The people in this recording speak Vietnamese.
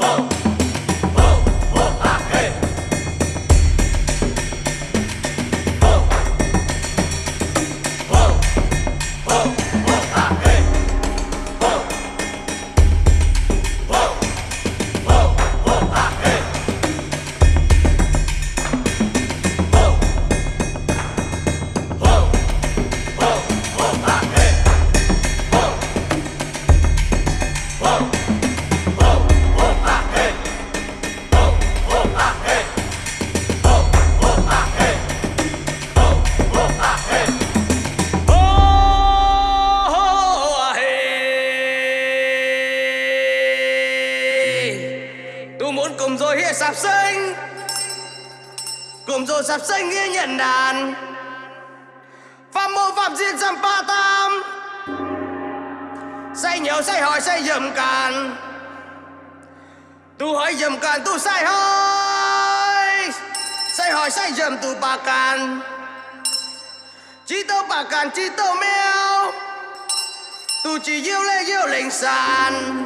Whoa. Muốn cùng rồi hiền sạp sinh Cùng rồi sạp sinh nghe nhận đàn. Phạm mô phạm diện dâm ba tam. Say nhiều say hỏi, say dầm càn. Tu hỏi dầm càn, tu say hỏi. Say hỏi, say dầm tu bà càn. Chỉ tâu bà càn chỉ tâu mèo. Tu chỉ yêu lê, yêu lệnh sàn.